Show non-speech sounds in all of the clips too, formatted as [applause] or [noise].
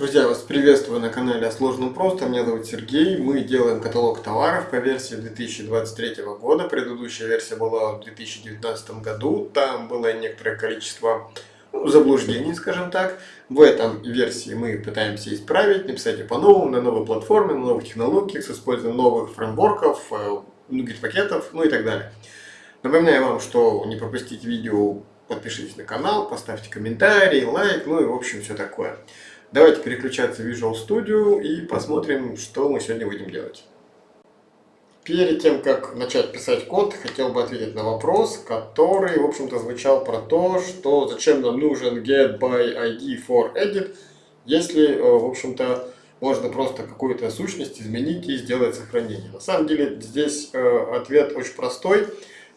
Друзья, вас приветствую на канале о сложном просто. Меня зовут Сергей. Мы делаем каталог товаров по версии 2023 года. Предыдущая версия была в 2019 году. Там было некоторое количество ну, заблуждений, скажем так. В этом версии мы пытаемся исправить, написать по-новому, на новой платформе, на новых технологиях, с использованием новых фреймворков, многих э, пакетов, ну и так далее. Напоминаю вам, что не пропустить видео, подпишитесь на канал, поставьте комментарий, лайк, ну и в общем все такое. Давайте переключаться в Visual Studio и посмотрим, что мы сегодня будем делать. Перед тем, как начать писать код, хотел бы ответить на вопрос, который, в общем-то, звучал про то, что зачем нам нужен get by ID for edit, если, э, в общем-то, можно просто какую-то сущность изменить и сделать сохранение. На самом деле, здесь э, ответ очень простой.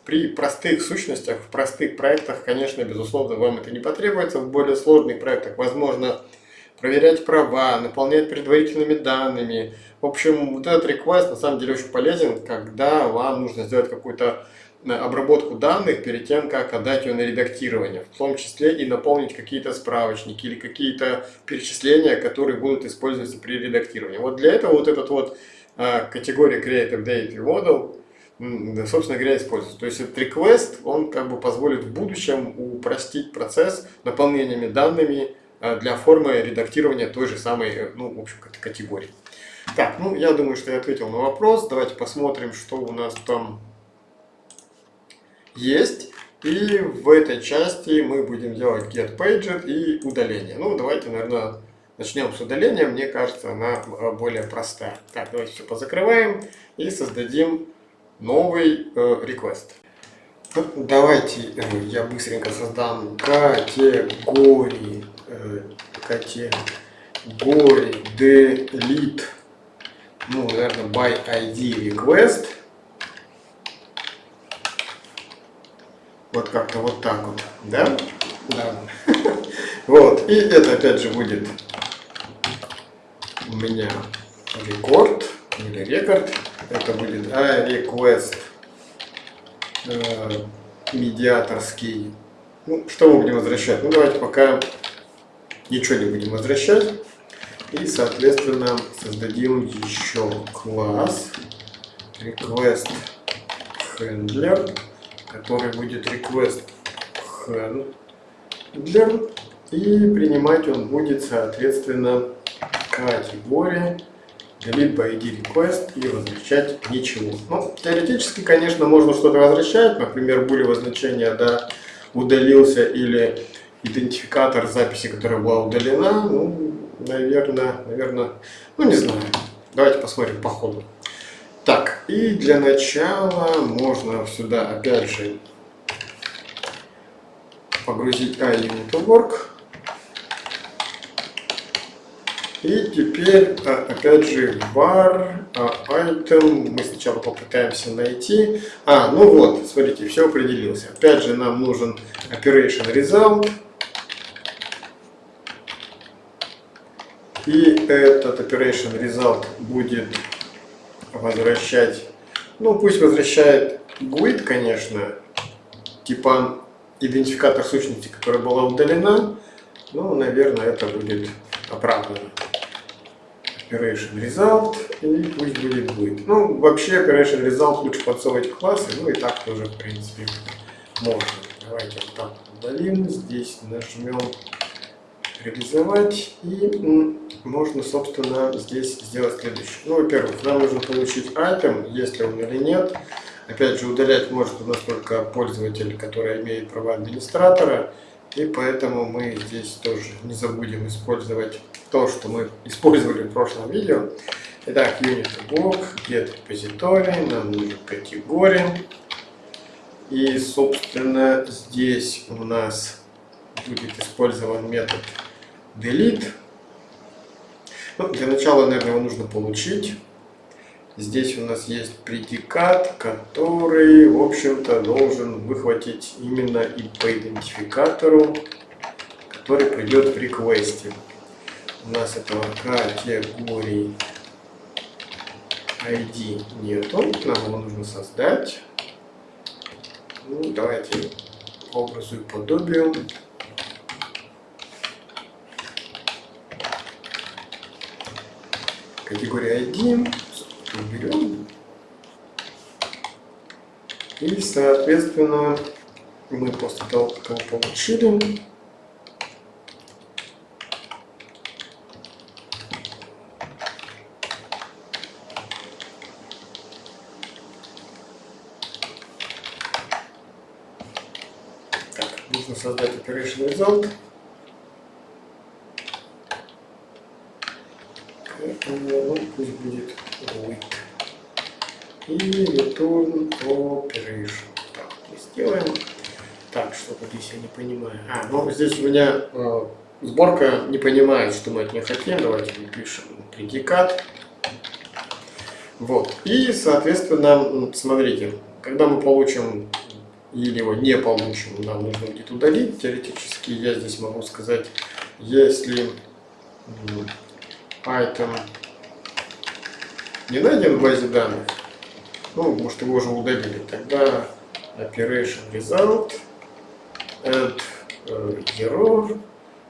При простых сущностях, в простых проектах, конечно, безусловно, вам это не потребуется. В более сложных проектах, возможно, проверять права, наполнять предварительными данными. В общем, вот этот request на самом деле очень полезен, когда вам нужно сделать какую-то э, обработку данных перед тем, как отдать ее на редактирование, в том числе и наполнить какие-то справочники или какие-то перечисления, которые будут использоваться при редактировании. Вот для этого вот этот вот э, категория Creative Data Model, собственно говоря, используется. То есть этот request, он как бы позволит в будущем упростить процесс наполнениями данными для формы редактирования той же самой, э, ну, в общем, категории. Так, ну, я думаю, что я ответил на вопрос. Давайте посмотрим, что у нас там есть. И в этой части мы будем делать get pager и удаление. Ну, давайте, наверное, начнем с удаления. Мне кажется, она э, более простая. Так, давайте все позакрываем и создадим новый э, request. Ну, давайте э, я быстренько создам категории категории delete, ну, наверное, by ID request. Вот как-то вот так вот, да? Да. [laughs] Вот, и это опять же будет у меня рекорд или рекорд. Это будет а, request э, медиаторский. Ну, что мы будем возвращать? Ну, давайте пока ничего не будем возвращать. И, соответственно, создадим еще класс request handler, который будет request handler. И принимать он будет, соответственно, категория delete id request и возвращать ничего. Ну, теоретически, конечно, можно что-то возвращать, например, булевое значение да, удалился или идентификатор записи, которая была удалена, ну, наверное, наверное, ну, не знаю. Давайте посмотрим по ходу. Так, и для начала можно сюда, опять же, погрузить iUnit.org. И теперь, а, опять же, var а, item мы сначала попытаемся найти. А, ну вот, смотрите, все определился. Опять же, нам нужен operation result. И этот operation result будет возвращать, ну пусть возвращает GUID, конечно, типа идентификатор сущности, которая была удалена, ну, наверное, это будет оправдано. Operation Result и пусть будет GUID. Ну, вообще Operation Result лучше подсовывать классы, ну и так тоже, в принципе, можно. Давайте вот так удалим, здесь нажмем реализовать. И можно, собственно, здесь сделать следующее. Ну, во-первых, нам нужно получить item, если он или нет. Опять же, удалять может у нас только пользователь, который имеет права администратора. И поэтому мы здесь тоже не забудем использовать то, что мы использовали в прошлом видео. Итак, unit блок, get repository, нам нужен категория. И, собственно, здесь у нас будет использован метод delete. Ну, для начала, наверное, его нужно получить. Здесь у нас есть предикат, который, в общем-то, должен выхватить именно и по идентификатору, который придет в реквесте. У нас этого категории ID нету, нам его нужно создать. Ну, давайте образу и подобию категория ID, уберем. И, соответственно, мы после того, как его получили, так, нужно создать operation result. Поэтому пусть будет with. И return operation. Так, сделаем. Так, что-то здесь я не понимаю. А, ну здесь у меня э, сборка не понимает, что мы от нее хотим. Давайте напишем предикат. Вот. И, соответственно, смотрите, когда мы получим или его не получим, нам нужно будет удалить. Теоретически я здесь могу сказать, если item не найден в базе данных, ну, может его уже удалили, тогда operation result add э, error.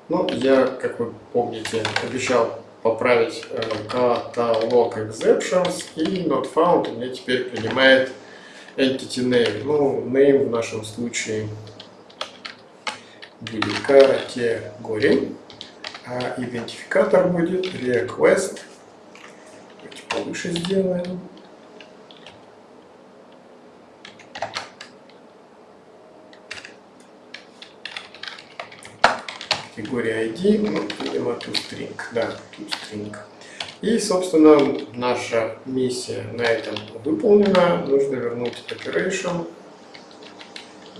Ну, я, как вы помните, обещал поправить э, каталог exceptions и not found у меня теперь принимает entity name. Ну, name в нашем случае будет категория, а идентификатор будет request. Давайте повыше сделаем. Категория ID, ну, видимо, toString, да, toString. И, собственно, наша миссия на этом выполнена. Нужно вернуть operation.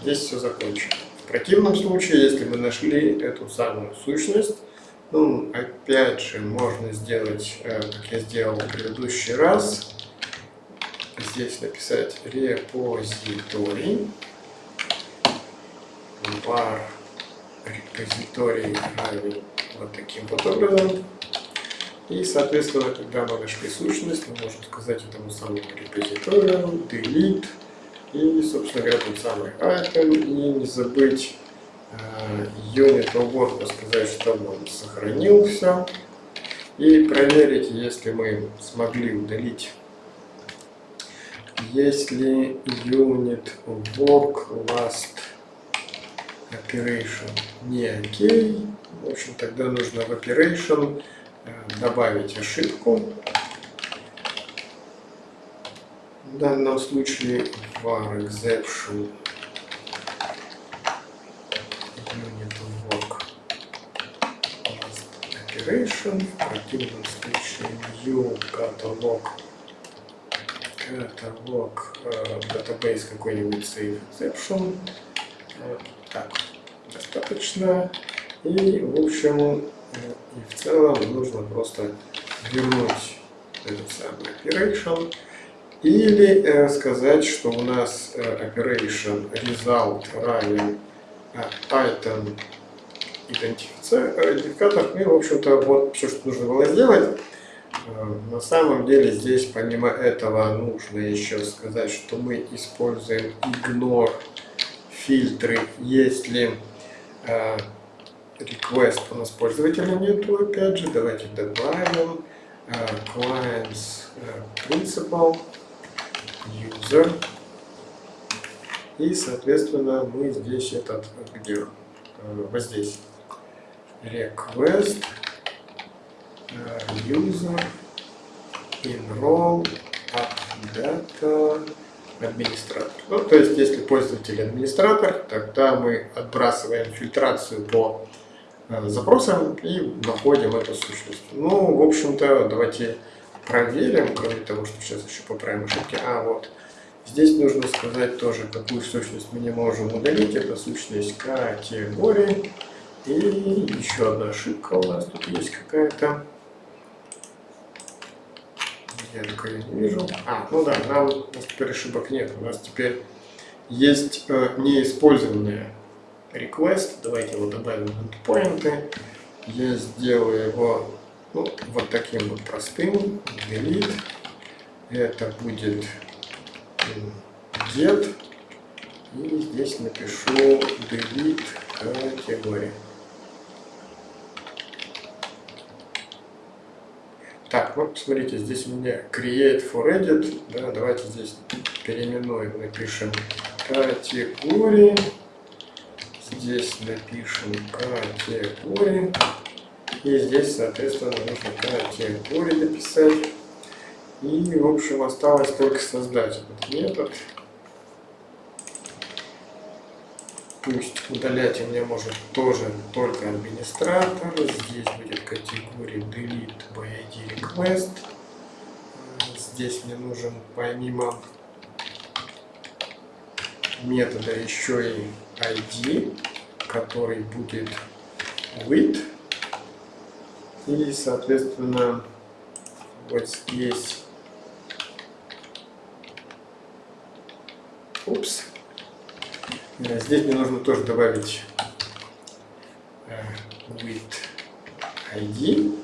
Здесь все закончено. В противном случае, если мы нашли эту самую сущность, ну, опять же, можно сделать, э, как я сделал в предыдущий раз. Здесь написать репозиторий var репозиторий равен вот таким вот образом. И, соответственно, когда мы нашли сущность, мы можем сказать этому самому репозиторию delete и, собственно говоря, тот самый item. И не забыть uh, unit of сказать, чтобы он сохранился. И проверить, если мы смогли удалить если unit work last operation не окей. В общем, тогда нужно в operation э, добавить ошибку. В данном случае var exception work operation. В противном случае new catalog каталог э, database какой-нибудь save exception так, достаточно. И, в общем, и в целом нужно просто вернуть этот самый operation. Или э, сказать, что у нас э, operation result равен э, item идентификатор. Ну и, в общем-то, вот все, что нужно было сделать. Э, на самом деле здесь помимо этого нужно еще сказать, что мы используем ignore фильтры, если э, request у нас пользователя нету, опять же, давайте добавим э, clients э, principal user. И соответственно мы здесь этот где вот здесь. Request user enroll up data администратор. Ну, то есть, если пользователь администратор, тогда мы отбрасываем фильтрацию по э, запросам и находим эту сущность. Ну, в общем-то, давайте проверим, кроме того, что сейчас еще поправим ошибки. А, вот. Здесь нужно сказать тоже, какую сущность мы не можем удалить. Это сущность категории. И еще одна ошибка у нас тут есть какая-то. Я только не вижу. А, ну да, нам, у нас теперь ошибок нет. У нас теперь есть э, неиспользованные request. Давайте его добавим в endpoint. Я сделаю его ну, вот таким вот простым. Delete. Это будет get. И здесь напишу delete категория. Так, ну смотрите, здесь у меня create for edit. Да, давайте здесь переименуем, напишем категории. Здесь напишем категории. И здесь, соответственно, нужно категории написать. И, в общем, осталось только создать этот метод. Пусть удалять у меня может тоже только администратор. Здесь будет категория delete by ID request. Здесь мне нужен помимо метода еще и ID, который будет with. И, соответственно, вот здесь Упс. Э, здесь мне нужно тоже добавить э, with ID.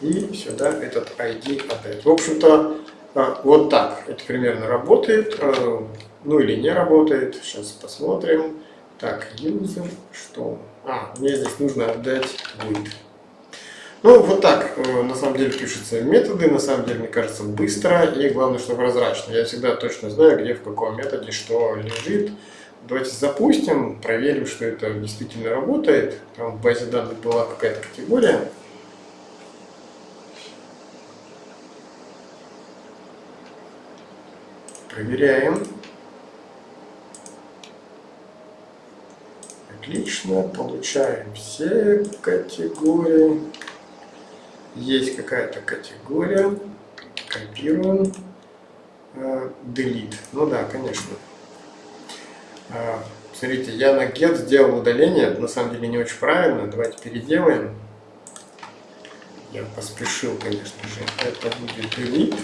И сюда этот ID отдать. В общем-то, э, вот так это примерно работает. Ну или не работает. Сейчас посмотрим. Так, user, что? А, мне здесь нужно отдать with. Ну, вот так, на самом деле, пишутся методы, на самом деле, мне кажется, быстро и, главное, что прозрачно. Я всегда точно знаю, где, в каком методе что лежит. Давайте запустим, проверим, что это действительно работает. Там в базе данных была какая-то категория. Проверяем. Отлично, получаем все категории. Есть какая-то категория. Копируем. Э, delete. Ну да, конечно. А, смотрите, я на get сделал удаление, на самом деле не очень правильно. Давайте переделаем. Я поспешил, конечно же. Это будет delete.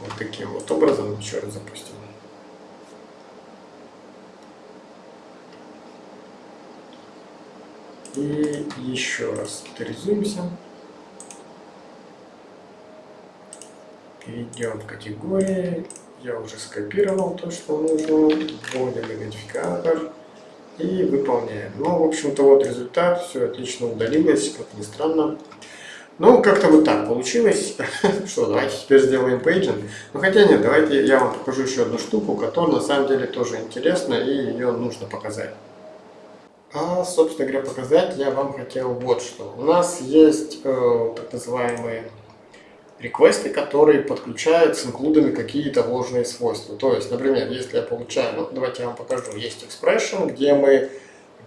Вот таким вот образом. Еще раз запустим. И еще раз авторизуемся. Перейдем в категории я уже скопировал то, что нужно, вводим идентификатор и выполняем. Ну, в общем-то, вот результат, все отлично удалилось, как ни странно. Ну, как-то вот так получилось. [laughs] Что, давайте теперь сделаем paging. Ну, хотя нет, давайте я вам покажу еще одну штуку, которая на самом деле тоже интересна и ее нужно показать. А, собственно говоря, показать я вам хотел вот что. У нас есть э, так называемые request ы, которые подключают с include ами какие-то вложенные свойства. То есть, например, если я получаю, ну, давайте я вам покажу, есть expression, где мы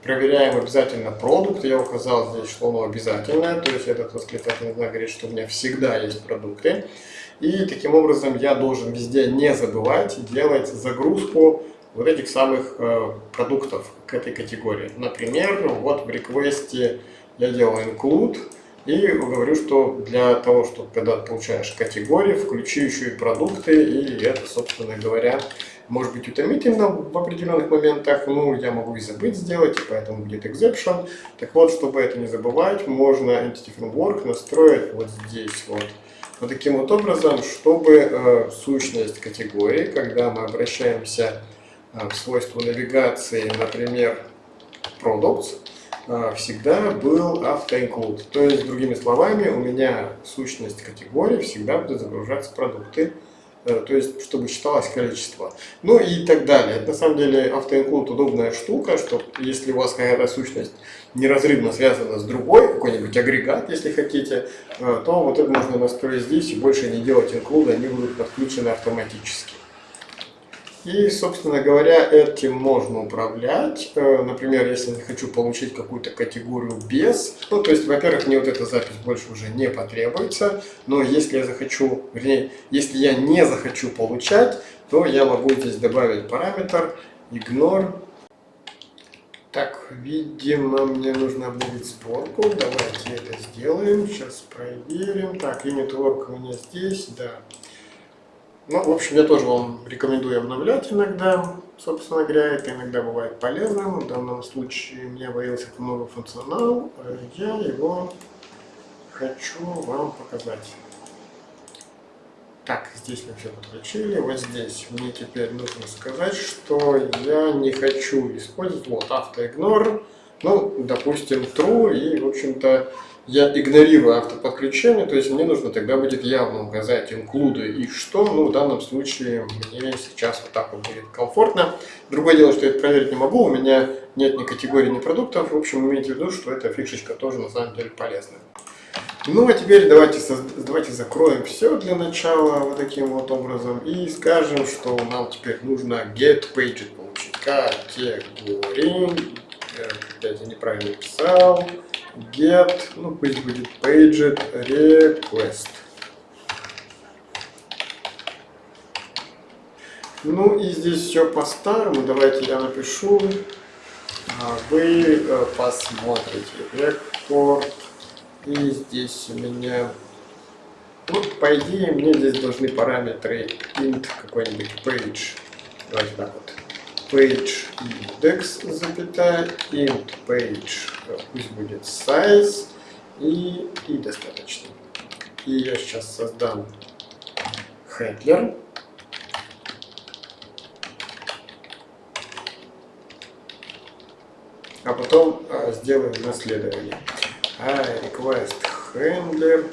проверяем обязательно продукт, я указал здесь, что оно обязательное, то есть этот восклицательный знак говорит, что у меня всегда есть продукты. И таким образом я должен везде не забывать делать загрузку вот этих самых э, продуктов к этой категории. Например, вот в реквесте я делаю include, и говорю, что для того, чтобы когда получаешь категории, включи еще и продукты, и это, собственно говоря, может быть утомительно в определенных моментах, ну, я могу и забыть сделать, и поэтому будет exception. Так вот, чтобы это не забывать, можно Entity Framework настроить вот здесь вот. Вот таким вот образом, чтобы э, сущность категории, когда мы обращаемся э, в свойство навигации, например, products, всегда был автоинклюд. То есть, другими словами, у меня сущность категории всегда будут загружаться продукты, э, то есть, чтобы считалось количество. Ну и так далее. Это на самом деле автоинклюд удобная штука, что если у вас какая-то сущность неразрывно связана с другой, какой-нибудь агрегат, если хотите, э, то вот это можно настроить здесь и больше не делать инклюда, они будут подключены автоматически. И, собственно говоря, этим можно управлять. Э, например, если я хочу получить какую-то категорию без, ну, то есть, во-первых, мне вот эта запись больше уже не потребуется, но если я захочу, вернее, если я не захочу получать, то я могу здесь добавить параметр ignore. Так, видимо, мне нужно будет сборку. Давайте это сделаем. Сейчас проверим. Так, unit work у меня здесь, да. Ну, в общем, я тоже вам рекомендую обновлять иногда. Собственно говоря, это иногда бывает полезным. В данном случае мне появился новый функционал. Я его хочу вам показать. Так, здесь мы все подключили. Вот здесь мне теперь нужно сказать, что я не хочу использовать вот автоигнор. Ну, допустим, true, и, в общем-то, я игнорирую автоподключение, то есть мне нужно тогда будет явно указать include и что, ну в данном случае мне сейчас вот так вот будет комфортно. Другое дело, что я это проверить не могу, у меня нет ни категории, ни продуктов, в общем имейте в виду, что эта фишечка тоже на самом деле полезная. Ну а теперь давайте, давайте закроем все для начала вот таким вот образом и скажем, что нам теперь нужно get page получить. Категории, опять я неправильно писал, get, ну пусть будет paged request. Ну и здесь все по-старому, давайте я напишу, а вы э, посмотрите. Рекорд и здесь у меня, ну, по идее, мне здесь должны параметры int какой-нибудь page. Давайте так вот. Page index, запятая, int page, пусть будет size, и, и достаточно. И я сейчас создам handler. А потом а, сделаем наследование а request handler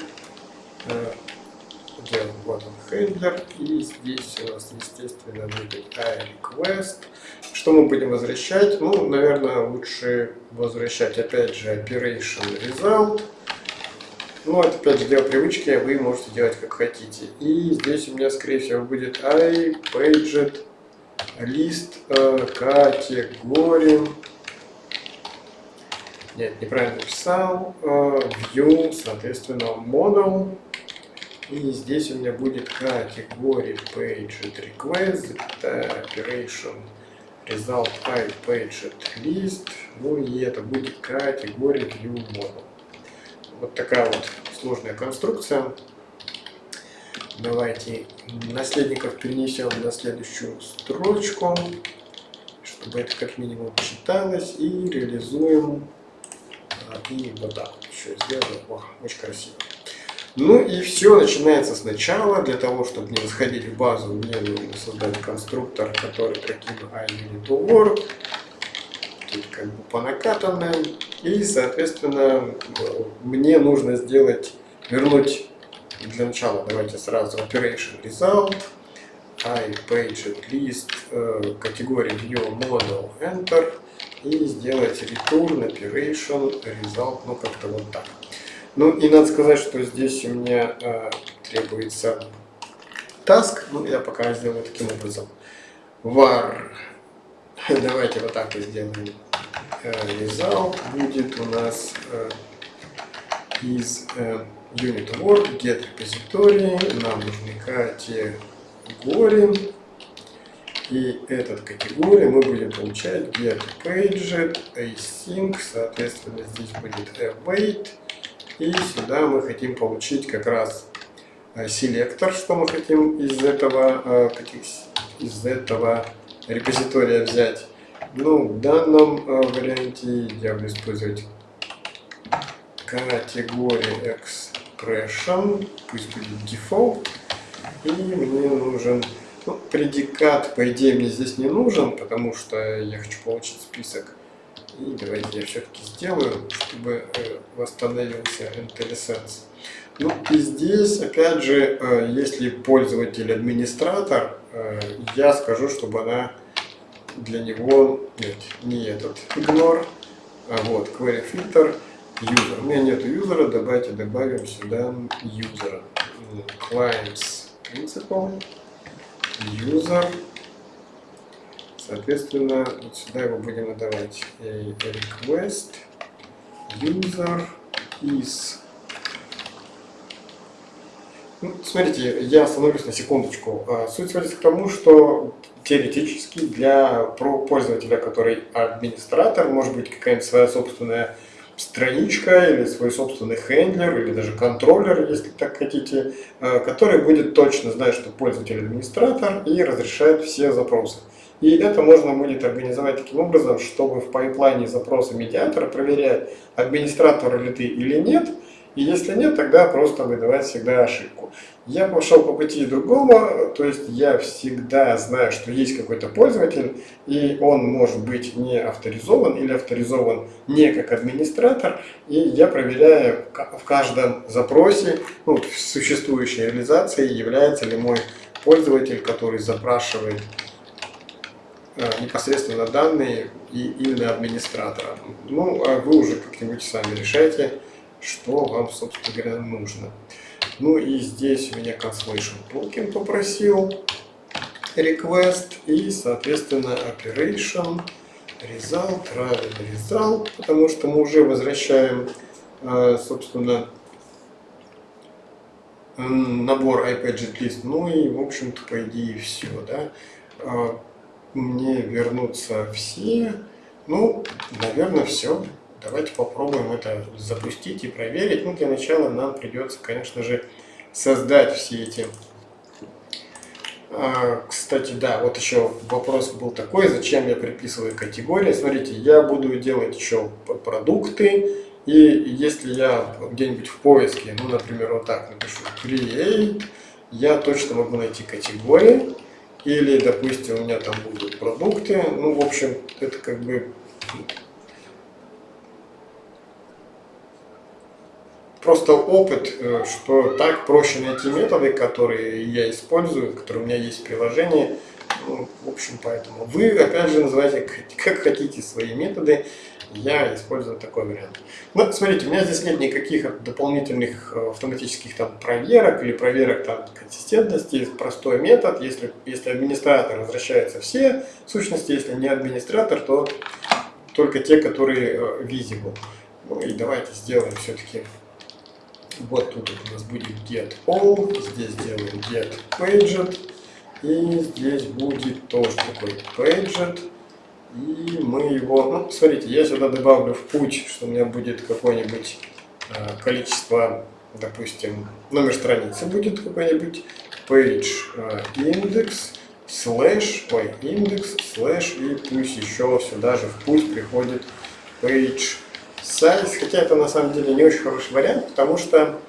делаем вот он и здесь у нас естественно будет request что мы будем возвращать ну наверное лучше возвращать опять же operation result ну, это опять же дело привычки, вы можете делать как хотите. И здесь у меня, скорее всего, будет i paged list э, категории нет, неправильно написал. Э, view, соответственно, model. И здесь у меня будет категория paged request, operation result i paged list. Ну и это будет категория view model. Вот такая вот сложная конструкция. Давайте наследников перенесем на следующую строчку, чтобы это как минимум читалось и реализуем и вот так вот еще сделано. О, очень красиво. Ну и все начинается сначала. Для того, чтобы не заходить в базу, мне нужно создать конструктор, который прокину iUnit Тут как бы по накатанным. И, соответственно, мне нужно сделать, вернуть для начала, давайте сразу operation result, i page list, э, категория view model enter и сделать return, operation, result, ну как-то вот так. Ну и надо сказать, что здесь у меня э, требуется task, ну я пока сделаю таким образом. var, [laughs] давайте вот так вот сделаем. Э, result будет у нас э, из э, unit word get repository, нам нужны категории и этот категория мы будем получать get paged, async, соответственно здесь будет await. И сюда мы хотим получить как раз э, селектор, что мы хотим из этого, э, из этого репозитория взять. Ну, в данном э, варианте я буду использовать категорию expression, пусть будет default, и мне нужен ну, предикат, по идее, мне здесь не нужен, потому что я хочу получить список. И давайте я все-таки сделаю, чтобы э, восстановился IntelliSense. Ну и здесь, опять же, э, если пользователь администратор, э, я скажу, чтобы она для него, нет, не этот ignore, а вот query filter, user. У меня нет юзера, давайте добавим сюда юзера. Clients principal user. Соответственно, вот сюда его будем отдавать request user is. Ну, смотрите, я остановлюсь на секундочку. А, суть сводится к тому, что теоретически для пользователя, который администратор, может быть какая-нибудь своя собственная страничка или свой собственный хендлер или даже контроллер, если так хотите, э, который будет точно знать, что пользователь администратор и разрешает все запросы. И это можно будет организовать таким образом, чтобы в пайплайне запроса медиатора проверять, администратор ли ты или нет, И если нет, тогда просто выдавать всегда ошибку. Я пошел по пути другого, то есть я всегда знаю, что есть какой-то пользователь, и он может быть не авторизован или авторизован не как администратор, и я проверяю в каждом запросе, ну, в существующей реализации, является ли мой пользователь, который запрашивает непосредственно данные и именно администратора. Ну, а вы уже как-нибудь сами решайте, что вам, собственно говоря, нужно. Ну и здесь у меня Constellation Token попросил request и, соответственно, operation result, равен result, потому что мы уже возвращаем, э, собственно, набор iPadget Ну и, в общем-то, по идее, все, да. Мне вернутся все. Ну, наверное, все. Давайте попробуем это запустить и проверить. Ну, для начала нам придется, конечно же, создать все эти... А, кстати, да, вот еще вопрос был такой, зачем я приписываю категории. Смотрите, я буду делать еще продукты, и если я где-нибудь в поиске, ну, например, вот так напишу create, я точно могу найти категории, или, допустим, у меня там будут продукты, ну, в общем, это как бы просто опыт, э, что так проще найти методы, которые я использую, которые у меня есть в приложении. В общем, поэтому вы, опять же, называйте [laughs] как хотите свои методы. Я использую такой вариант. Ну, смотрите, у меня здесь нет никаких дополнительных э, автоматических там проверок или проверок там консистентности. Простой метод. Если, если администратор возвращается все сущности, если не администратор, то только те, которые э, visible. Ну и давайте сделаем все-таки вот тут у нас будет get all, здесь сделаем get paget, и здесь будет тоже такой paget. И мы его, ну, смотрите, я сюда добавлю в путь, что у меня будет какое-нибудь э, количество, допустим, номер страницы будет какой-нибудь, page э, index, slash, ой, индекс, slash, и пусть еще сюда же в путь приходит page size, хотя это на самом деле не очень хороший вариант, потому что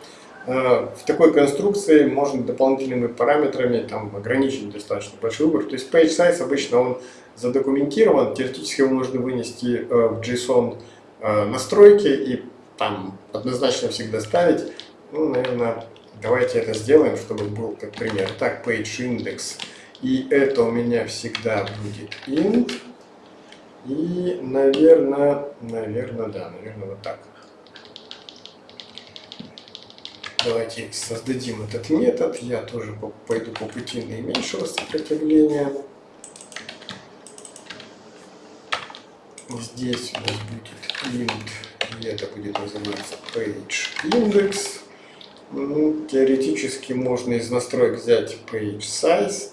в такой конструкции можно дополнительными параметрами там, ограничить достаточно большой выбор. То есть page size обычно он задокументирован, теоретически его можно вынести э, в JSON э, настройки и там однозначно всегда ставить. Ну, наверное, давайте это сделаем, чтобы был как пример. Так, page index. И это у меня всегда будет int. И, наверное, наверное, да, наверное, вот так. Давайте создадим этот метод. Я тоже пойду по пути наименьшего сопротивления. Здесь у нас будет int, и это будет называться page index. Ну, теоретически можно из настроек взять page size.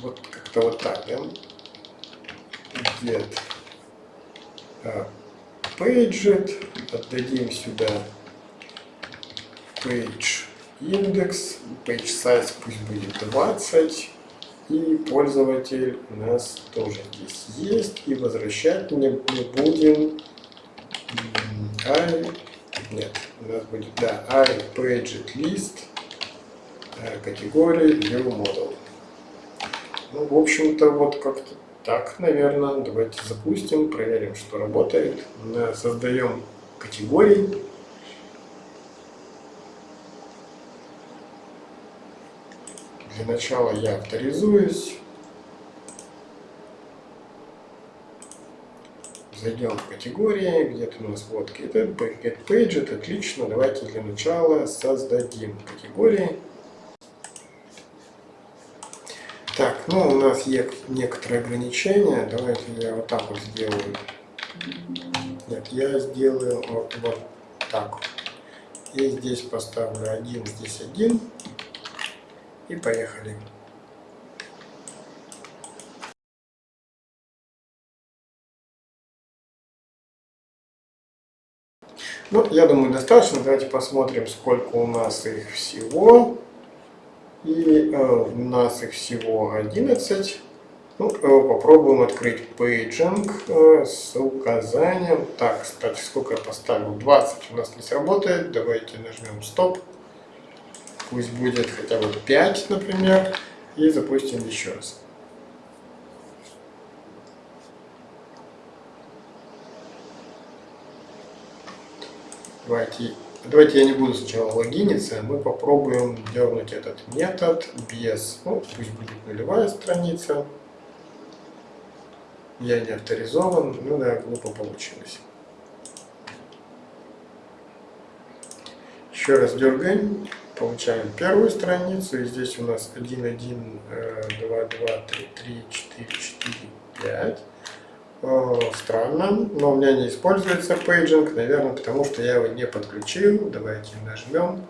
Вот как-то вот так, да? get paget, отдадим сюда page index, page size пусть будет 20, и пользователь у нас тоже здесь есть, и возвращать мне мы будем i, нет, у нас будет, да, i paget list, категории view model. Ну, в общем-то, вот как-то так, наверное, давайте запустим, проверим, что работает. Создаем категории. Для начала я авторизуюсь. Зайдем в категории, где-то у нас вот get page, отлично. Давайте для начала создадим категории. Так, ну у нас есть некоторые ограничения. Давайте я вот так вот сделаю. Нет, я сделаю вот, вот так. И здесь поставлю один, здесь один. И поехали. Ну, я думаю, достаточно. Давайте посмотрим, сколько у нас их всего. И э, у нас их всего 11. Ну, э, попробуем открыть paging э, с указанием. Так, кстати, сколько я поставил? 20 у нас не сработает. Давайте нажмем стоп. Пусть будет хотя бы 5, например. И запустим еще раз. Давайте, давайте я не буду сначала логиниться, мы попробуем дернуть этот метод без, ну, пусть будет нулевая страница. Я не авторизован, ну да, глупо получилось. Еще раз дергаем, получаем первую страницу, и здесь у нас 1, 1, 2, 2, 3, 3, 4, 4, 5. Странно, но у меня не используется paging, наверное, потому что я его не подключил. Давайте нажмем.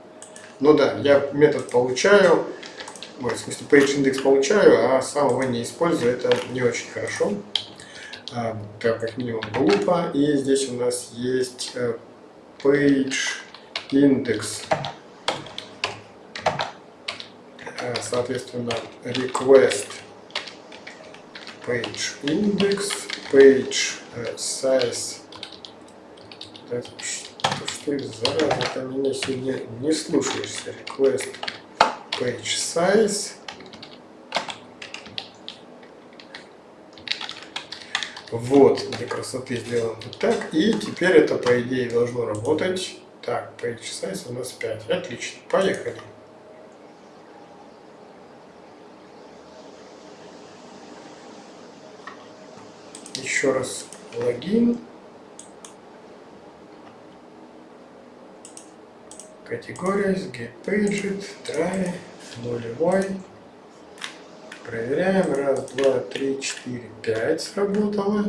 Ну да, я метод получаю, в смысле page index получаю, а сам его не использую, это не очень хорошо. А, так, как минимум глупо. И здесь у нас есть э, page index. Э, соответственно, request page index, page uh, size. Да, что, что зараза, ты меня сегодня не слушаешься. Request page size. Вот, для красоты сделаем вот так. И теперь это, по идее, должно работать. Так, page size у нас 5. Отлично, поехали. Еще раз логин. Категория, get paged, try, нулевой. Проверяем. Раз, два, три, четыре, пять сработало.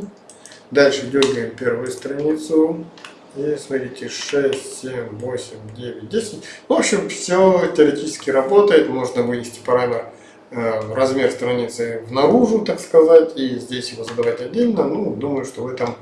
Дальше дергаем первую страницу. И смотрите, 6, 7, 8, 9, 10. В общем, все теоретически работает. Можно вынести параметр размер страницы внаружу, так сказать, и здесь его задавать отдельно. Ну, думаю, что в этом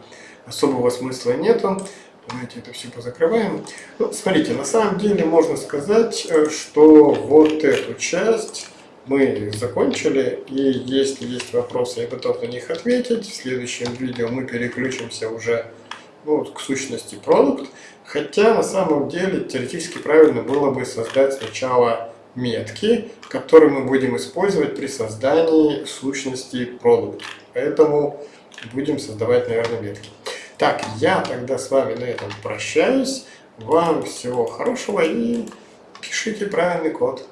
особого смысла нету. Давайте это все позакрываем. Ну, смотрите, на самом деле можно сказать, э, что вот эту часть мы закончили, и если есть вопросы, я готов на них ответить. В следующем видео мы переключимся уже ну, к сущности продукт. Хотя на самом деле теоретически правильно было бы создать сначала метки, которые мы будем использовать при создании сущности продукт. Поэтому будем создавать, наверное, метки. Так, я тогда с вами на этом прощаюсь. Вам всего хорошего и пишите правильный код.